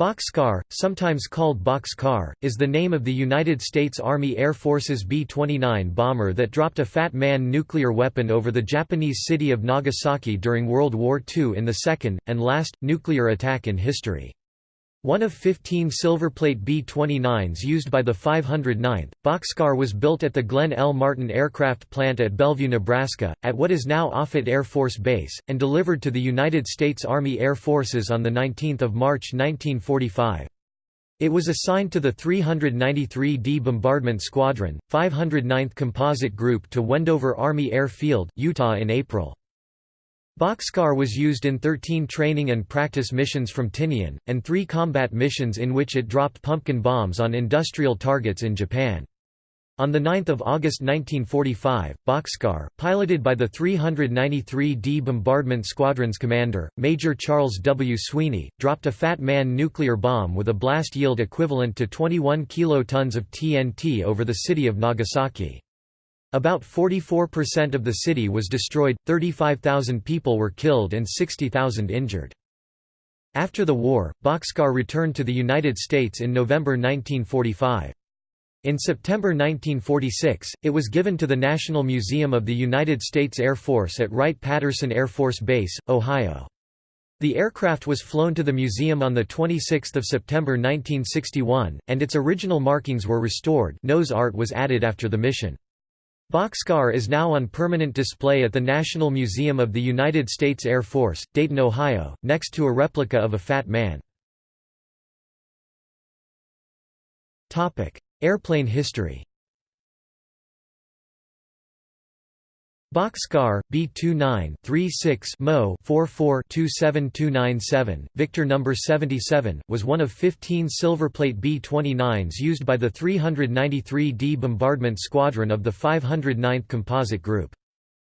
Bockscar, sometimes called Boxcar, is the name of the United States Army Air Force's B-29 bomber that dropped a Fat Man nuclear weapon over the Japanese city of Nagasaki during World War II in the second, and last, nuclear attack in history. One of 15 silverplate B-29s used by the 509th, Bockscar was built at the Glenn L. Martin Aircraft Plant at Bellevue, Nebraska, at what is now Offutt Air Force Base, and delivered to the United States Army Air Forces on 19 March 1945. It was assigned to the 393d Bombardment Squadron, 509th Composite Group to Wendover Army Air Field, Utah in April. Bockscar was used in 13 training and practice missions from Tinian, and three combat missions in which it dropped pumpkin bombs on industrial targets in Japan. On 9 August 1945, Bockscar, piloted by the 393d Bombardment Squadron's commander, Major Charles W. Sweeney, dropped a Fat Man nuclear bomb with a blast yield equivalent to 21 kilotons of TNT over the city of Nagasaki. About 44% of the city was destroyed, 35,000 people were killed and 60,000 injured. After the war, Bockscar returned to the United States in November 1945. In September 1946, it was given to the National Museum of the United States Air Force at Wright-Patterson Air Force Base, Ohio. The aircraft was flown to the museum on 26 September 1961, and its original markings were restored nose art was added after the mission. Bockscar is now on permanent display at the National Museum of the United States Air Force, Dayton, Ohio, next to a replica of a Fat Man. Airplane history Bockscar, B29-36 Mo 44-27297, Victor No. 77, was one of 15 silverplate B-29s used by the 393d Bombardment Squadron of the 509th Composite Group.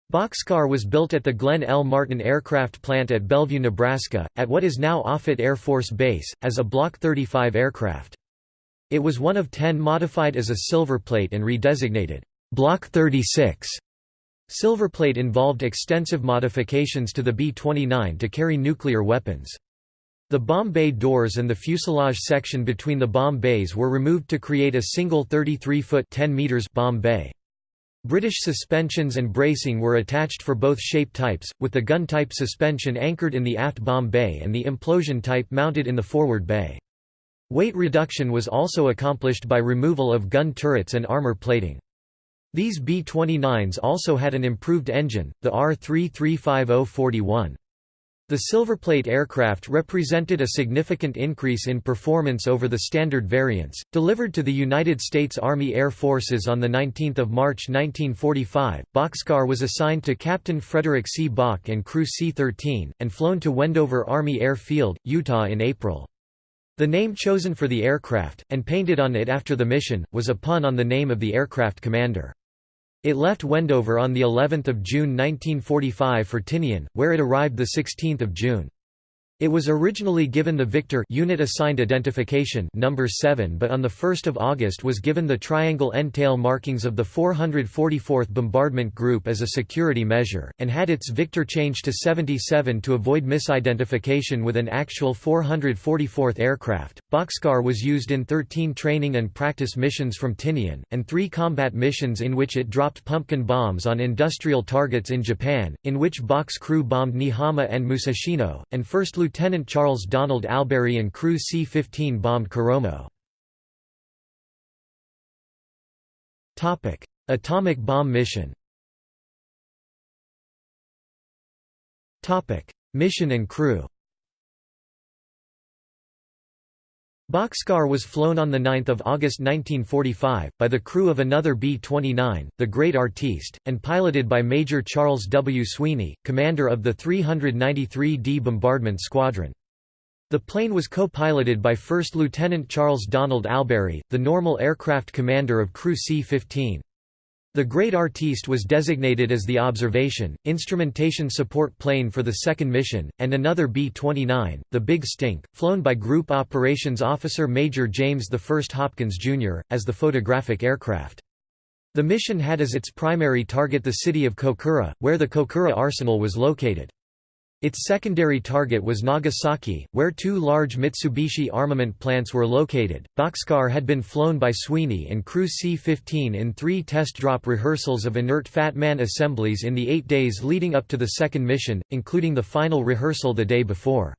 Bockscar was built at the Glenn L. Martin Aircraft Plant at Bellevue, Nebraska, at what is now Offutt Air Force Base, as a Block 35 aircraft. It was one of ten modified as a silverplate and redesignated Block 36 Silverplate involved extensive modifications to the B-29 to carry nuclear weapons. The bomb bay doors and the fuselage section between the bomb bays were removed to create a single 33-foot bomb bay. British suspensions and bracing were attached for both shape types, with the gun-type suspension anchored in the aft bomb bay and the implosion type mounted in the forward bay. Weight reduction was also accomplished by removal of gun turrets and armor plating. These B-29s also had an improved engine, the R335041. The Silverplate aircraft represented a significant increase in performance over the standard variants. Delivered to the United States Army Air Forces on 19 March 1945, Bockscar was assigned to Captain Frederick C. Bock and Crew C-13, and flown to Wendover Army Air Field, Utah in April. The name chosen for the aircraft, and painted on it after the mission, was a pun on the name of the aircraft commander. It left Wendover on the 11th of June 1945 for Tinian, where it arrived the 16th of June. It was originally given the Victor unit assigned identification number 7 but on 1 August was given the triangle end-tail markings of the 444th Bombardment Group as a security measure, and had its Victor changed to 77 to avoid misidentification with an actual 444th aircraft. Bockscar was used in 13 training and practice missions from Tinian, and three combat missions in which it dropped pumpkin bombs on industrial targets in Japan, in which Bock's crew bombed Niihama and Musashino, and First Lieutenant Lieutenant Charles Donald Alberry and Crew C-15 bombed Koromo. Atomic bomb mission. Mission and crew Bockscar was flown on 9 August 1945, by the crew of another B-29, the Great Artiste, and piloted by Major Charles W. Sweeney, commander of the 393d Bombardment Squadron. The plane was co-piloted by First Lieutenant Charles Donald Alberry, the normal aircraft commander of Crew C-15. The Great Artiste was designated as the observation, instrumentation support plane for the second mission, and another B-29, the Big Stink, flown by Group Operations Officer Major James I Hopkins, Jr., as the photographic aircraft. The mission had as its primary target the city of Kokura, where the Kokura arsenal was located. Its secondary target was Nagasaki, where two large Mitsubishi armament plants were located. Bockscar had been flown by Sweeney and crew C-15 in three test drop rehearsals of inert Fat Man assemblies in the eight days leading up to the second mission, including the final rehearsal the day before.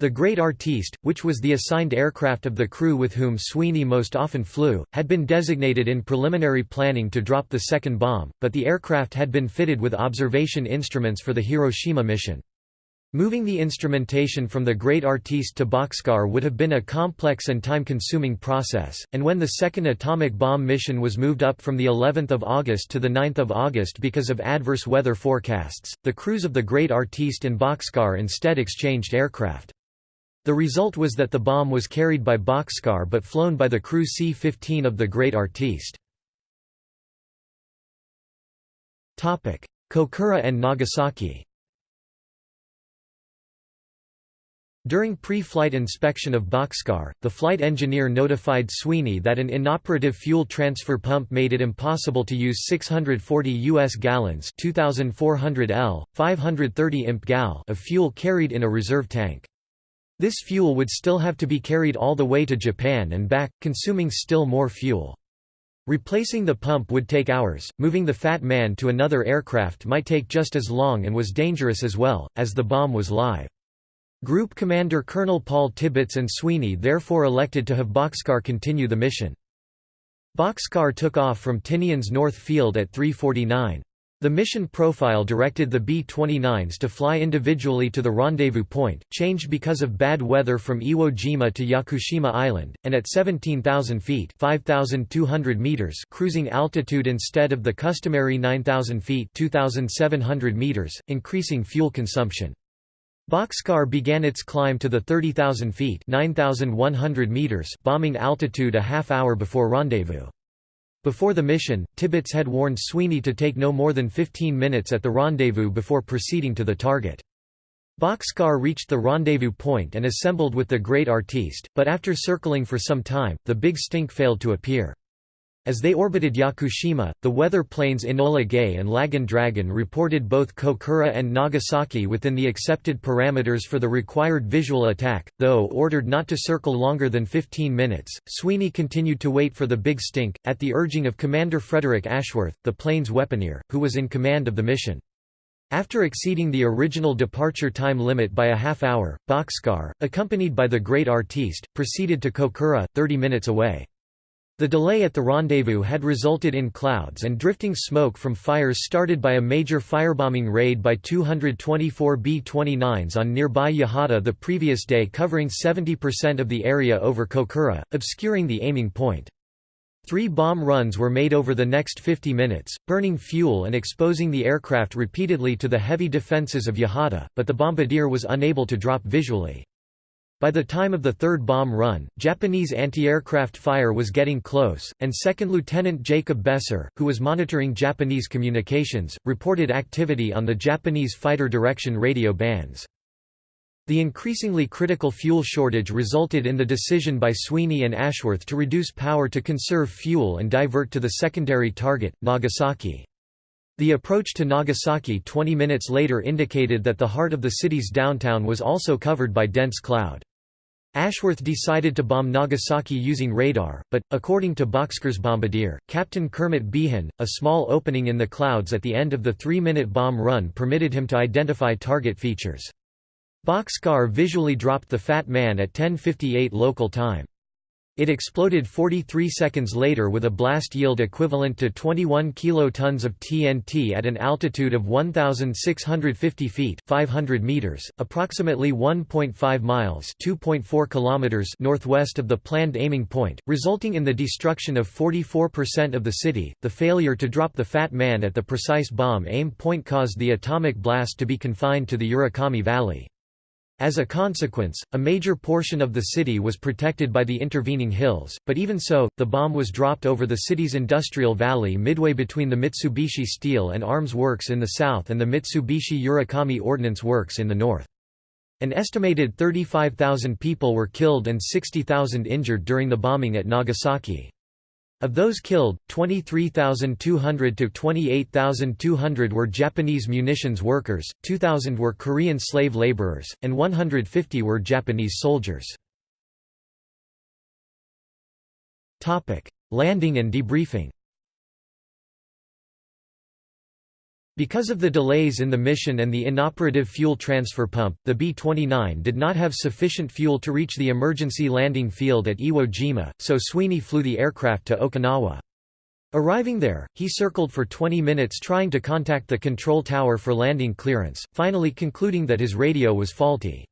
The Great Artiste, which was the assigned aircraft of the crew with whom Sweeney most often flew, had been designated in preliminary planning to drop the second bomb, but the aircraft had been fitted with observation instruments for the Hiroshima mission. Moving the instrumentation from the Great Artiste to Bockscar would have been a complex and time-consuming process, and when the second atomic bomb mission was moved up from the 11th of August to the 9th of August because of adverse weather forecasts, the crews of the Great Artiste and Bockscar instead exchanged aircraft. The result was that the bomb was carried by Bockscar but flown by the crew C-15 of the Great Artiste. Kokura and Nagasaki During pre-flight inspection of Bockscar, the flight engineer notified Sweeney that an inoperative fuel transfer pump made it impossible to use 640 U.S. gallons 2,400 L, 530 imp gal of fuel carried in a reserve tank. This fuel would still have to be carried all the way to Japan and back, consuming still more fuel. Replacing the pump would take hours, moving the Fat Man to another aircraft might take just as long and was dangerous as well, as the bomb was live. Group Commander Colonel Paul Tibbets and Sweeney therefore elected to have Bockscar continue the mission. Bockscar took off from Tinian's North Field at 349. The mission profile directed the B-29s to fly individually to the rendezvous point, changed because of bad weather from Iwo Jima to Yakushima Island, and at 17,000 feet meters cruising altitude instead of the customary 9,000 feet 2,700 meters, increasing fuel consumption. Bockscar began its climb to the 30,000 feet 9,100 meters bombing altitude a half hour before rendezvous. Before the mission, Tibbets had warned Sweeney to take no more than 15 minutes at the rendezvous before proceeding to the target. Bockscar reached the rendezvous point and assembled with the Great Artiste, but after circling for some time, the Big Stink failed to appear. As they orbited Yakushima, the weather planes Enola Gay and Laggin' Dragon reported both Kokura and Nagasaki within the accepted parameters for the required visual attack, though ordered not to circle longer than 15 minutes. Sweeney continued to wait for the Big Stink, at the urging of Commander Frederick Ashworth, the plane's weaponeer, who was in command of the mission. After exceeding the original departure time limit by a half hour, Bockscar, accompanied by the Great Artiste, proceeded to Kokura, 30 minutes away. The delay at the rendezvous had resulted in clouds and drifting smoke from fires started by a major firebombing raid by 224 B-29s on nearby Yahata the previous day covering 70% of the area over Kokura, obscuring the aiming point. Three bomb runs were made over the next 50 minutes, burning fuel and exposing the aircraft repeatedly to the heavy defences of Yahata, but the bombardier was unable to drop visually. By the time of the third bomb run, Japanese anti-aircraft fire was getting close, and Second Lieutenant Jacob Beser, who was monitoring Japanese communications, reported activity on the Japanese fighter direction radio bands. The increasingly critical fuel shortage resulted in the decision by Sweeney and Ashworth to reduce power to conserve fuel and divert to the secondary target, Nagasaki. The approach to Nagasaki 20 minutes later indicated that the heart of the city's downtown was also covered by dense cloud. Ashworth decided to bomb Nagasaki using radar, but, according to Bockscar's bombardier, Captain Kermit Beahan, a small opening in the clouds at the end of the three-minute bomb run permitted him to identify target features. Bockscar visually dropped the Fat Man at 10.58 local time. It exploded 43 seconds later with a blast yield equivalent to 21 kilotons of TNT at an altitude of 1,650 feet 500 meters, approximately 1.5 miles 2.4 kilometers northwest of the planned aiming point, resulting in the destruction of 44% of the city. The failure to drop the Fat Man at the precise bomb aim point caused the atomic blast to be confined to the Urakami Valley. As a consequence, a major portion of the city was protected by the intervening hills, but even so, the bomb was dropped over the city's industrial valley midway between the Mitsubishi Steel and Arms Works in the south and the Mitsubishi Urakami Ordnance Works in the north. An estimated 35,000 people were killed and 60,000 injured during the bombing at Nagasaki. Of those killed, 23,200 to 28,200 were Japanese munitions workers, 2,000 were Korean slave laborers, and 150 were Japanese soldiers. Landing and debriefing Because of the delays in the mission and the inoperative fuel transfer pump, the B-29 did not have sufficient fuel to reach the emergency landing field at Iwo Jima, so Sweeney flew the aircraft to Okinawa. Arriving there, he circled for 20 minutes trying to contact the control tower for landing clearance, finally concluding that his radio was faulty.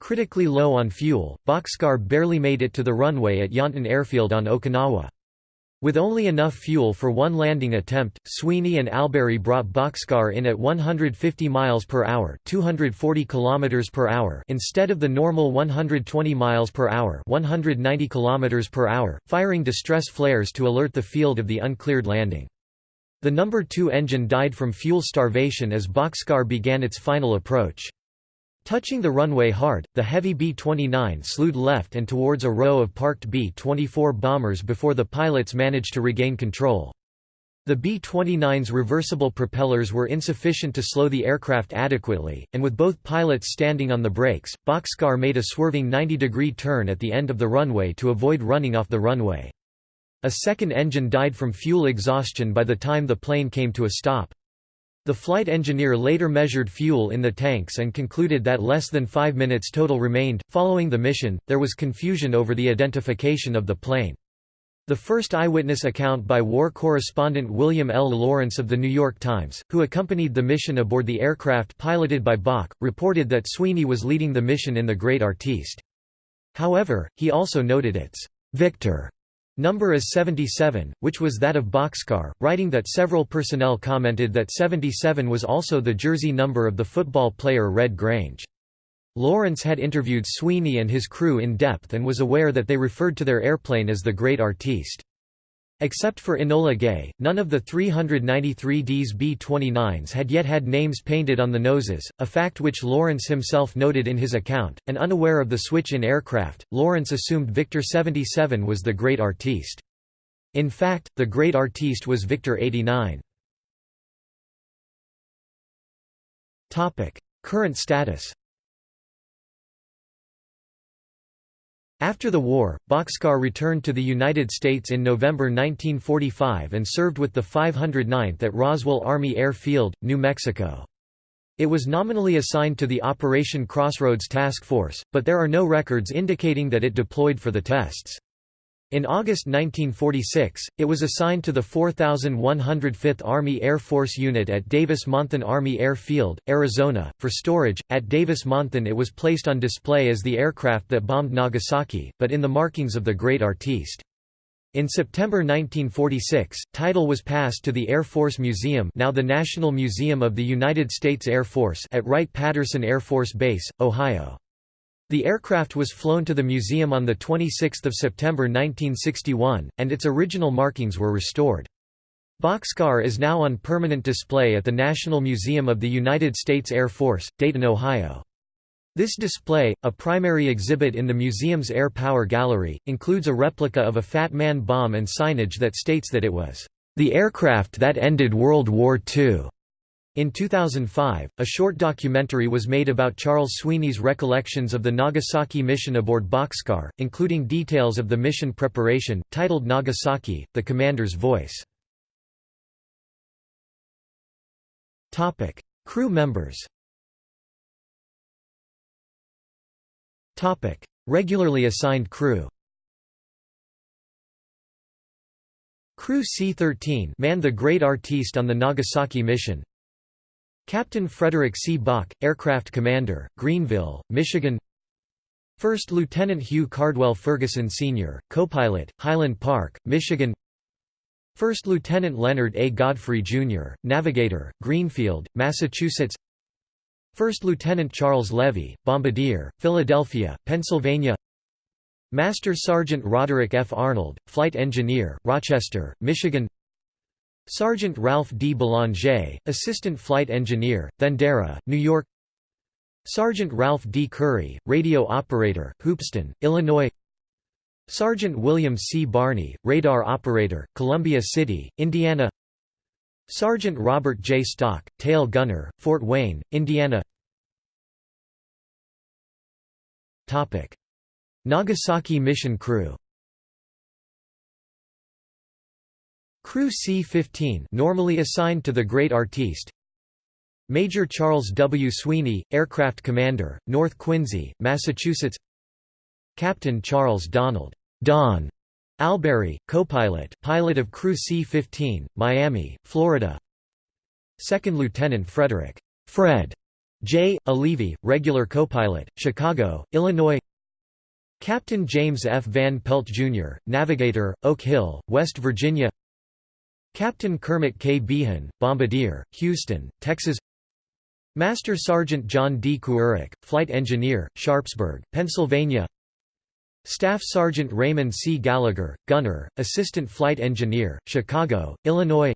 Critically low on fuel, Bockscar barely made it to the runway at Yontan Airfield on Okinawa. With only enough fuel for one landing attempt, Sweeney and Alberry brought Bockscar in at 150 miles per hour, 240 kilometers per hour instead of the normal 120 miles per hour, 190 kilometers per hour, firing distress flares to alert the field of the uncleared landing. The number 2 engine died from fuel starvation as Bockscar began its final approach. Touching the runway hard, the heavy B-29 slewed left and towards a row of parked B-24 bombers before the pilots managed to regain control. The B-29's reversible propellers were insufficient to slow the aircraft adequately, and with both pilots standing on the brakes, Bockscar made a swerving 90-degree turn at the end of the runway to avoid running off the runway. A second engine died from fuel exhaustion by the time the plane came to a stop. The flight engineer later measured fuel in the tanks and concluded that less than five minutes total remained. Following the mission, there was confusion over the identification of the plane. The first eyewitness account by war correspondent William L. Lawrence of The New York Times, who accompanied the mission aboard the aircraft piloted by Bock, reported that Sweeney was leading the mission in the Great Artiste. However, he also noted its Victor number is 77, which was that of Bockscar, writing that several personnel commented that 77 was also the jersey number of the football player Red Grange. Lawrence had interviewed Sweeney and his crew in depth and was aware that they referred to their airplane as the Great Artiste. Except for Enola Gay, none of the 393Ds B-29s had yet had names painted on the noses, a fact which Lawrence himself noted in his account, and unaware of the switch in aircraft, Lawrence assumed Victor 77 was the Great Artiste. In fact, the Great Artiste was Victor 89. Current status After the war, Bockscar returned to the United States in November 1945 and served with the 509th at Roswell Army Air Field, New Mexico. It was nominally assigned to the Operation Crossroads Task Force, but there are no records indicating that it deployed for the tests. In August 1946, it was assigned to the 4105th Army Air Force Unit at Davis-Monthan Army Air Field, Arizona, for storage. At Davis-Monthan it was placed on display as the aircraft that bombed Nagasaki, but in the markings of the Great Artiste. In September 1946, title was passed to the Air Force Museum now the National Museum of the United States Air Force at Wright-Patterson Air Force Base, Ohio. The aircraft was flown to the museum on 26 September 1961, and its original markings were restored. Bockscar is now on permanent display at the National Museum of the United States Air Force, Dayton, Ohio. This display, a primary exhibit in the museum's Air Power Gallery, includes a replica of a Fat Man bomb and signage that states that it was, "...the aircraft that ended World War II." In 2005, a short documentary was made about Charles Sweeney's recollections of the Nagasaki mission aboard Bockscar, including details of the mission preparation, titled Nagasaki, The Commander's Voice. Crew members. Regularly assigned crew. Crew C-13 manned the Great Artiste on the Nagasaki mission Captain Frederick C. Bock, Aircraft Commander, Greenville, Michigan First Lieutenant Hugh Cardwell Ferguson Sr., Copilot, Highland Park, Michigan First Lieutenant Leonard A. Godfrey, Jr., Navigator, Greenfield, Massachusetts First Lieutenant Charles Levy, Bombardier, Philadelphia, Pennsylvania Master Sergeant Roderick F. Arnold, Flight Engineer, Rochester, Michigan Sergeant Ralph D. Belanger, Assistant Flight Engineer, Thendara, New York Sergeant Ralph D. Curry, Radio Operator, Hoopeston, Illinois Sergeant William C. Barney, radar operator, Columbia City, Indiana Sergeant Robert J. Stock, tail gunner, Fort Wayne, Indiana Nagasaki mission crew Crew C-15 normally assigned to the Great Artiste Major Charles W. Sweeney, Aircraft Commander, North Quincy, Massachusetts Captain Charles Donald Don Alberry, co-pilot, pilot of Crew C-15, Miami, Florida Second Lieutenant Frederick Fred J. Olivi, regular co-pilot, Chicago, Illinois Captain James F. Van Pelt, Jr., navigator, Oak Hill, West Virginia Captain Kermit K. Beahan, Bombardier, Houston, Texas Master Sergeant John D. Kuharek, Flight Engineer, Sharpsburg, Pennsylvania Staff Sergeant Raymond C. Gallagher, Gunner, Assistant Flight Engineer, Chicago, Illinois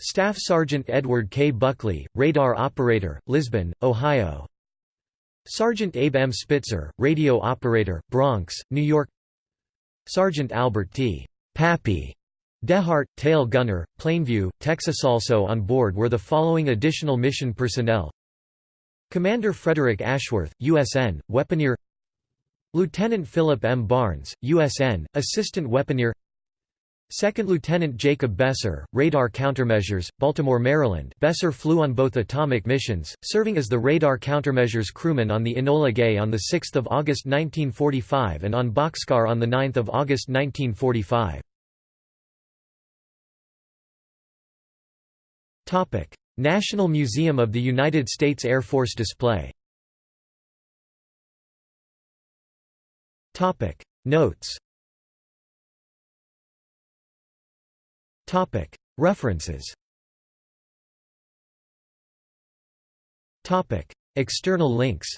Staff Sergeant Edward K. Buckley, Radar Operator, Lisbon, Ohio Sergeant Abe M. Spitzer, Radio Operator, Bronx, New York Sergeant Albert T. Pappy Dehart, tail gunner, Plainview, Texas. Also on board were the following additional mission personnel Commander Frederick Ashworth, USN, weaponeer Lieutenant Philip M. Barnes, USN, assistant weaponeer Second Lieutenant Jacob Beser, Radar Countermeasures, Baltimore, Maryland Beser flew on both atomic missions, serving as the Radar Countermeasures crewman on the Enola Gay on 6 August 1945 and on Bockscar on 9 August 1945. National Museum of the United States Air Force display. Notes. References. External links